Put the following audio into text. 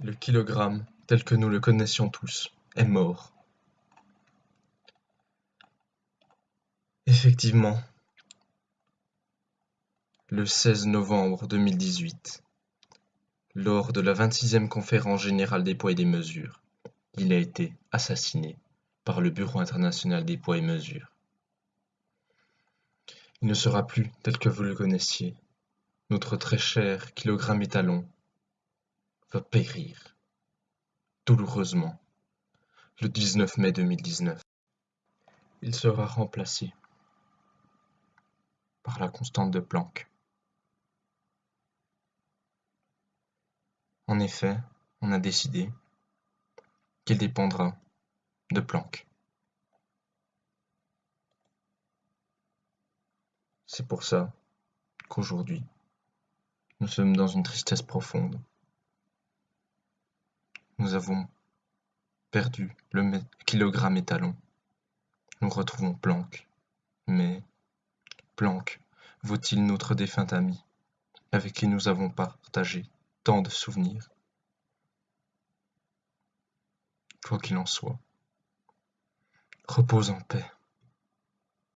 Le kilogramme, tel que nous le connaissions tous, est mort. Effectivement, le 16 novembre 2018, lors de la 26e conférence générale des poids et des mesures, il a été assassiné par le Bureau international des poids et mesures. Il ne sera plus tel que vous le connaissiez. Notre très cher kilogramme étalon va périr douloureusement le 19 mai 2019. Il sera remplacé par la constante de Planck. En effet, on a décidé qu'il dépendra de Planck. C'est pour ça qu'aujourd'hui, nous sommes dans une tristesse profonde. Nous avons perdu le kilogramme étalon. Nous retrouvons Planck. Mais Planck vaut-il notre défunt ami, avec qui nous avons partagé tant de souvenirs? Quoi qu'il en soit, repose en paix.